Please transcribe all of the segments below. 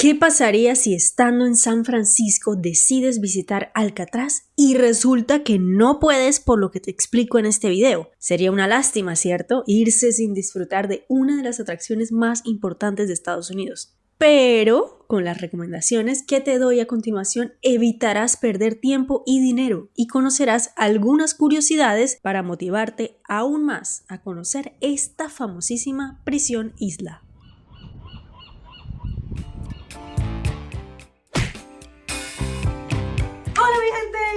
¿Qué pasaría si estando en San Francisco decides visitar Alcatraz y resulta que no puedes por lo que te explico en este video? Sería una lástima, ¿cierto? Irse sin disfrutar de una de las atracciones más importantes de Estados Unidos. Pero con las recomendaciones que te doy a continuación evitarás perder tiempo y dinero y conocerás algunas curiosidades para motivarte aún más a conocer esta famosísima prisión isla.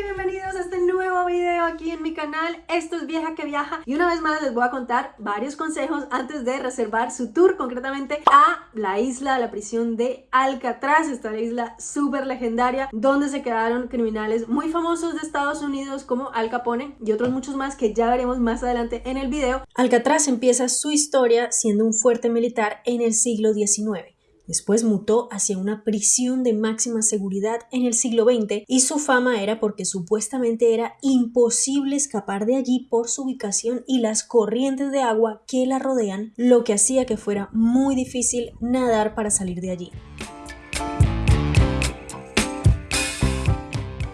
Bienvenidos a este nuevo video aquí en mi canal. Esto es Vieja que Viaja y una vez más les voy a contar varios consejos antes de reservar su tour, concretamente a la isla, la prisión de Alcatraz, esta isla súper legendaria donde se quedaron criminales muy famosos de Estados Unidos como Al Capone y otros muchos más que ya veremos más adelante en el video. Alcatraz empieza su historia siendo un fuerte militar en el siglo XIX. Después mutó hacia una prisión de máxima seguridad en el siglo XX y su fama era porque supuestamente era imposible escapar de allí por su ubicación y las corrientes de agua que la rodean, lo que hacía que fuera muy difícil nadar para salir de allí.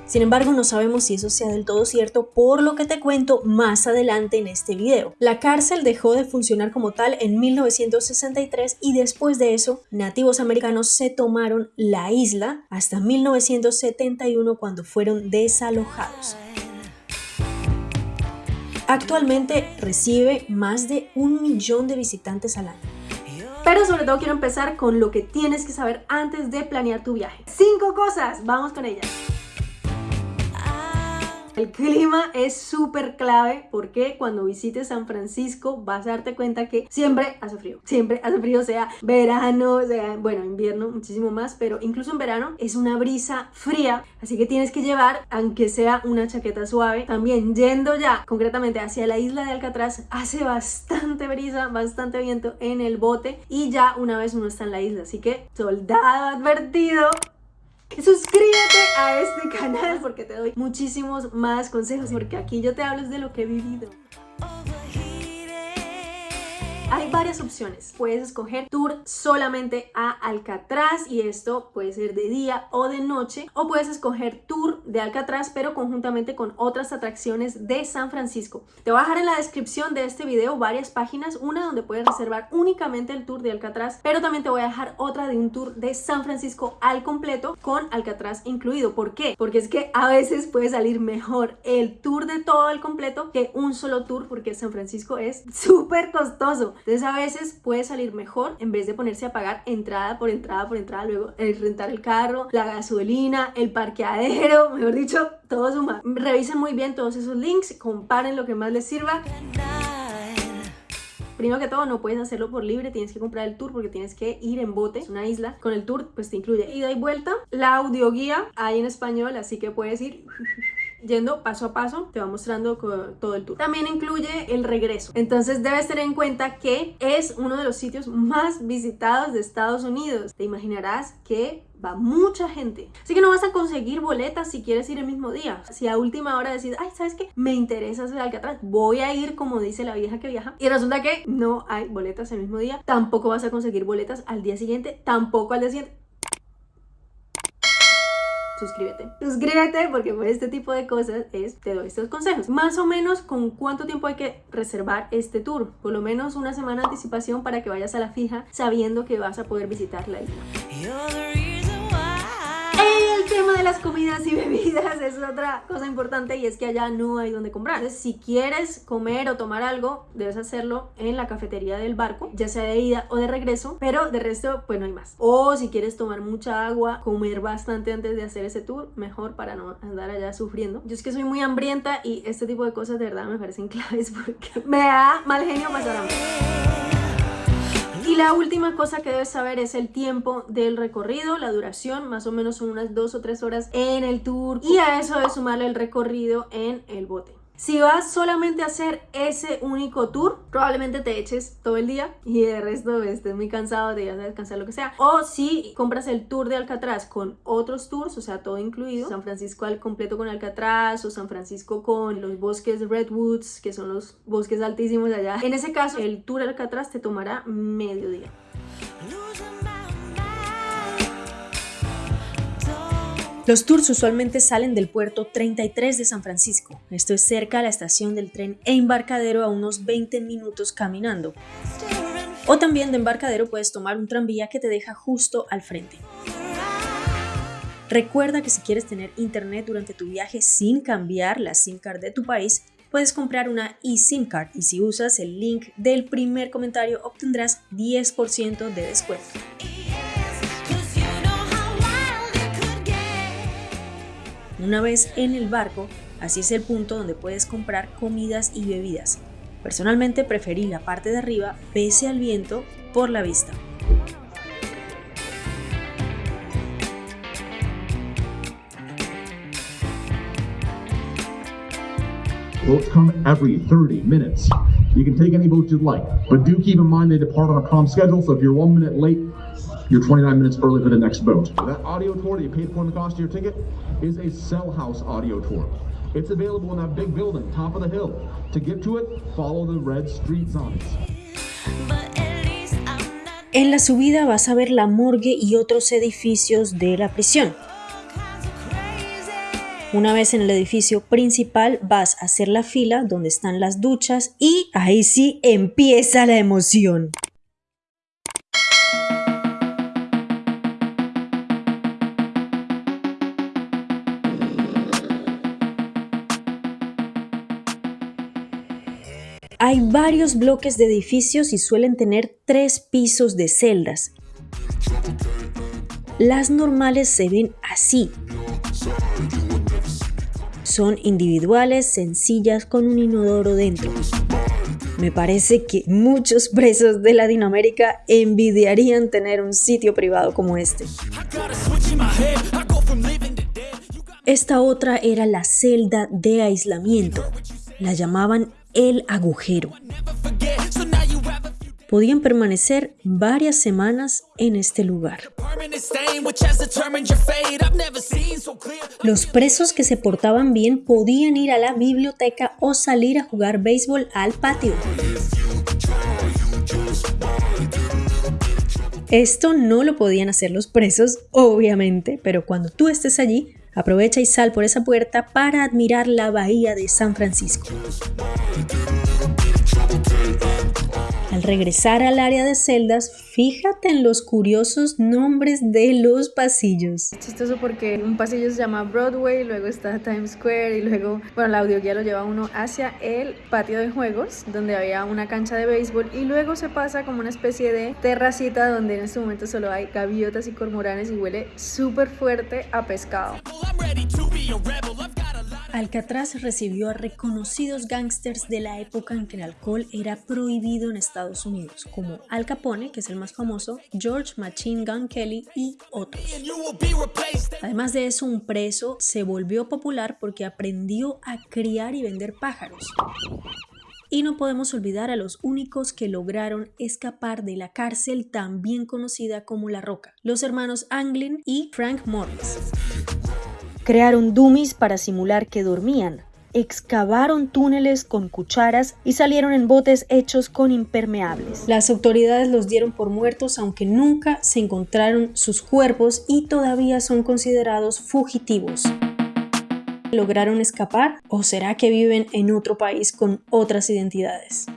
Sin embargo, no sabemos si eso sea del todo cierto, por lo que te cuento más adelante en este video. La cárcel dejó de funcionar como tal en 1963 y después de eso, nativos americanos se tomaron la isla hasta 1971 cuando fueron desalojados. Actualmente recibe más de un millón de visitantes al año. Pero sobre todo quiero empezar con lo que tienes que saber antes de planear tu viaje. Cinco cosas, vamos con ellas. El clima es súper clave porque cuando visites San Francisco vas a darte cuenta que siempre hace frío, siempre hace frío, sea verano, sea, bueno, invierno muchísimo más, pero incluso en verano es una brisa fría, así que tienes que llevar, aunque sea una chaqueta suave, también yendo ya concretamente hacia la isla de Alcatraz, hace bastante brisa, bastante viento en el bote y ya una vez uno está en la isla, así que soldado advertido, Suscríbete a este canal porque te doy muchísimos más consejos porque aquí yo te hablo de lo que he vivido. Hay varias opciones. Puedes escoger tour solamente a Alcatraz y esto puede ser de día o de noche. O puedes escoger tour de Alcatraz pero conjuntamente con otras atracciones de San Francisco. Te voy a dejar en la descripción de este video varias páginas. Una donde puedes reservar únicamente el tour de Alcatraz. Pero también te voy a dejar otra de un tour de San Francisco al completo con Alcatraz incluido. ¿Por qué? Porque es que a veces puede salir mejor el tour de todo el completo que un solo tour porque San Francisco es súper costoso. Entonces a veces puede salir mejor en vez de ponerse a pagar entrada por entrada por entrada, luego el rentar el carro, la gasolina, el parqueadero, mejor dicho, todo suma. Revisen muy bien todos esos links, comparen lo que más les sirva. Primero que todo, no puedes hacerlo por libre, tienes que comprar el tour porque tienes que ir en bote, es una isla. Con el tour, pues te incluye ida y vuelta. La audioguía hay en español, así que puedes ir yendo paso a paso, te va mostrando todo el tour. También incluye el regreso. Entonces debes tener en cuenta que es uno de los sitios más visitados de Estados Unidos. Te imaginarás que va mucha gente. Así que no vas a conseguir boletas si quieres ir el mismo día. Si a última hora decides, ay, ¿sabes qué? Me interesa hacer Alcatraz, voy a ir como dice la vieja que viaja. Y resulta que no hay boletas el mismo día. Tampoco vas a conseguir boletas al día siguiente, tampoco al día siguiente suscríbete. Suscríbete porque por este tipo de cosas es, te doy estos consejos. Más o menos con cuánto tiempo hay que reservar este tour. Por lo menos una semana de anticipación para que vayas a la fija sabiendo que vas a poder visitar la isla tema de las comidas y bebidas es otra cosa importante y es que allá no hay donde comprar. Entonces, si quieres comer o tomar algo, debes hacerlo en la cafetería del barco, ya sea de ida o de regreso, pero de resto, pues no hay más. O si quieres tomar mucha agua, comer bastante antes de hacer ese tour, mejor para no andar allá sufriendo. Yo es que soy muy hambrienta y este tipo de cosas de verdad me parecen claves porque me da mal genio pasar hambre. La última cosa que debes saber es el tiempo del recorrido, la duración, más o menos son unas dos o tres horas en el tour y a eso debes sumarle el recorrido en el bote. Si vas solamente a hacer ese único tour, probablemente te eches todo el día y de resto estés muy cansado de descansar lo que sea. O si compras el tour de Alcatraz con otros tours, o sea, todo incluido, San Francisco al completo con Alcatraz o San Francisco con los bosques Redwoods, que son los bosques altísimos allá. En ese caso, el tour Alcatraz te tomará medio Los tours usualmente salen del puerto 33 de San Francisco. Esto es cerca a la estación del tren e embarcadero a unos 20 minutos caminando. O también de embarcadero puedes tomar un tranvía que te deja justo al frente. Recuerda que si quieres tener internet durante tu viaje sin cambiar la SIM card de tu país, puedes comprar una eSIM card y si usas el link del primer comentario obtendrás 10% de descuento. Una vez en el barco, así es el punto donde puedes comprar comidas y bebidas. Personalmente preferí la parte de arriba pese al viento por la vista. Boats come every 30 minutes. You can take any boat you'd like, but do keep in mind they depart on a calm schedule, so if you're one minute late, you're 29 minutes early for the next boat. That audio tour that you paid for in the cost of your ticket is a cell house audio tour. It's available in that big building, top of the hill. To get to it, follow the red street signs. En la subida vas a ver la morgue y otros edificios de la prisión. Una vez en el edificio principal vas a hacer la fila donde están las duchas y ahí sí empieza la emoción. Hay varios bloques de edificios y suelen tener tres pisos de celdas. Las normales se ven así, son individuales, sencillas, con un inodoro dentro. Me parece que muchos presos de Latinoamérica envidiarían tener un sitio privado como este. Esta otra era la celda de aislamiento. La llamaban el agujero podían permanecer varias semanas en este lugar. Los presos que se portaban bien podían ir a la biblioteca o salir a jugar béisbol al patio. Esto no lo podían hacer los presos, obviamente, pero cuando tú estés allí, aprovecha y sal por esa puerta para admirar la bahía de San Francisco. Al regresar al área de celdas, fíjate en los curiosos nombres de los pasillos. Es chistoso porque un pasillo se llama Broadway, luego está Times Square y luego, bueno, la audioguía lo lleva uno hacia el patio de juegos, donde había una cancha de béisbol y luego se pasa como una especie de terracita donde en este momento solo hay gaviotas y cormoranes y huele súper fuerte a pescado. Alcatraz recibió a reconocidos gángsters de la época en que el alcohol era prohibido en Estados Unidos, como Al Capone, que es el más famoso, George Machine Gun Kelly y otros. Además de eso, un preso se volvió popular porque aprendió a criar y vender pájaros. Y no podemos olvidar a los únicos que lograron escapar de la cárcel también conocida como La Roca, los hermanos Anglin y Frank Morris. Crearon dummies para simular que dormían, excavaron túneles con cucharas y salieron en botes hechos con impermeables. Las autoridades los dieron por muertos aunque nunca se encontraron sus cuerpos y todavía son considerados fugitivos. ¿Lograron escapar o será que viven en otro país con otras identidades?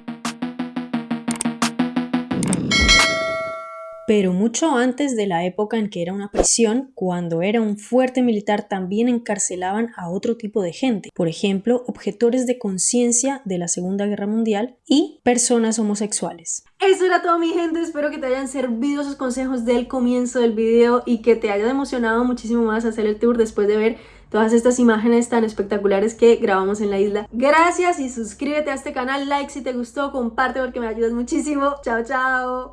Pero mucho antes de la época en que era una prisión, cuando era un fuerte militar también encarcelaban a otro tipo de gente, por ejemplo, objetores de conciencia de la Segunda Guerra Mundial y personas homosexuales. Eso era todo mi gente, espero que te hayan servido esos consejos del comienzo del video y que te haya emocionado muchísimo más hacer el tour después de ver todas estas imágenes tan espectaculares que grabamos en la isla. Gracias y suscríbete a este canal, like si te gustó, comparte porque me ayudas muchísimo. Chao, chao.